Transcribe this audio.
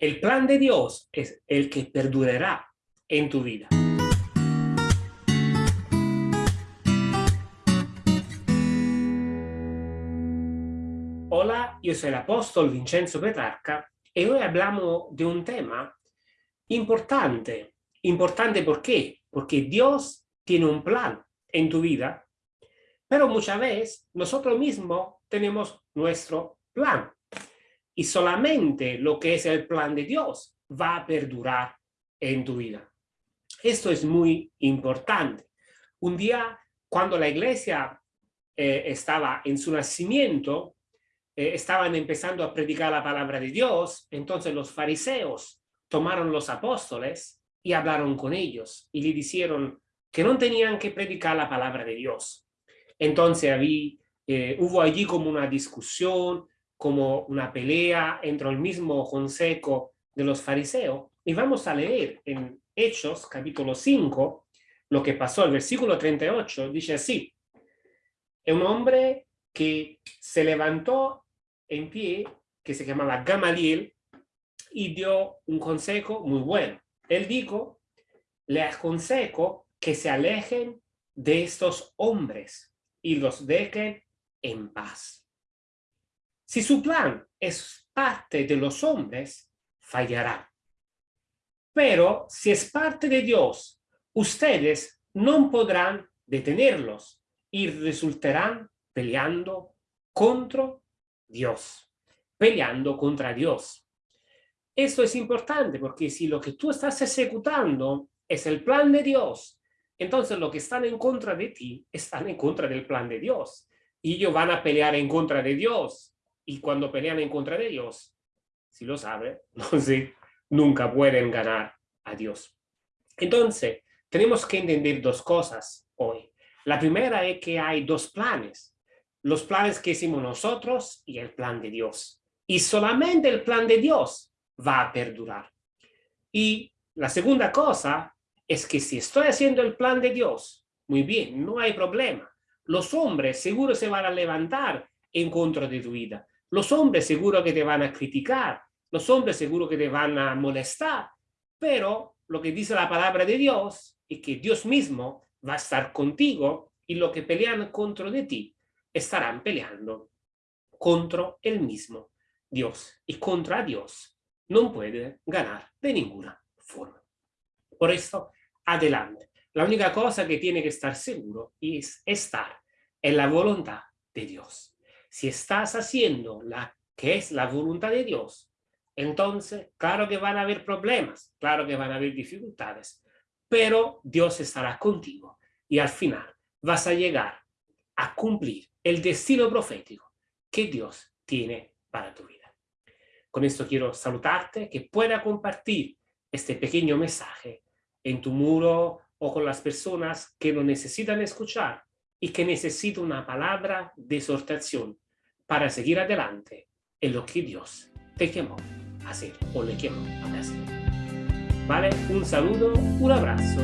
El plan de Dios es el que perdurará en tu vida. Hola, yo soy el apóstol Vincenzo Petrarca y hoy hablamos de un tema importante. Importante ¿por qué? Porque Dios tiene un plan en tu vida, pero muchas veces nosotros mismos tenemos nuestro plan y solamente lo que es el plan de Dios va a perdurar en tu vida. Esto es muy importante. Un día, cuando la iglesia eh, estaba en su nacimiento, eh, estaban empezando a predicar la palabra de Dios, entonces los fariseos tomaron los apóstoles y hablaron con ellos y le dijeron que no tenían que predicar la palabra de Dios. Entonces había, eh, hubo allí como una discusión, como una pelea entre el mismo consejo de los fariseos. Y vamos a leer en Hechos, capítulo 5, lo que pasó. El versículo 38 dice así. Un hombre que se levantó en pie, que se llamaba Gamaliel, y dio un consejo muy bueno. Él dijo, le aconsejo que se alejen de estos hombres y los dejen en paz. Si su plan es parte de los hombres, fallará. Pero si es parte de Dios, ustedes no podrán detenerlos y resultarán peleando contra Dios, peleando contra Dios. Esto es importante porque si lo que tú estás ejecutando es el plan de Dios, entonces lo que están en contra de ti están en contra del plan de Dios. Y ellos van a pelear en contra de Dios y cuando pelean en contra de Dios, si lo sabe, sé, nunca pueden ganar a Dios. Entonces, tenemos que entender dos cosas hoy. La primera es que hay dos planes. Los planes que hicimos nosotros y el plan de Dios. Y solamente el plan de Dios va a perdurar. Y la segunda cosa es que si estoy haciendo el plan de Dios, muy bien, no hay problema. Los hombres seguro se van a levantar en contra de tu vida. Los hombres seguro que te van a criticar, los hombres seguro que te van a molestar, pero lo que dice la palabra de Dios es que Dios mismo va a estar contigo y lo que pelean contra de ti estarán peleando contra el mismo Dios. Y contra Dios no puede ganar de ninguna forma. Por eso, adelante. La única cosa que tiene que estar seguro es estar en la voluntad de Dios. Si estás haciendo la que es la voluntad de Dios, entonces, claro que van a haber problemas, claro que van a haber dificultades, pero Dios estará contigo y al final vas a llegar a cumplir el destino profético que Dios tiene para tu vida. Con esto quiero saludarte, que pueda compartir este pequeño mensaje en tu muro o con las personas que lo necesitan escuchar y que necesita una palabra de exhortación para seguir adelante en lo que Dios te llamó a hacer o le llamó a hacer. ¿Vale? Un saludo, un abrazo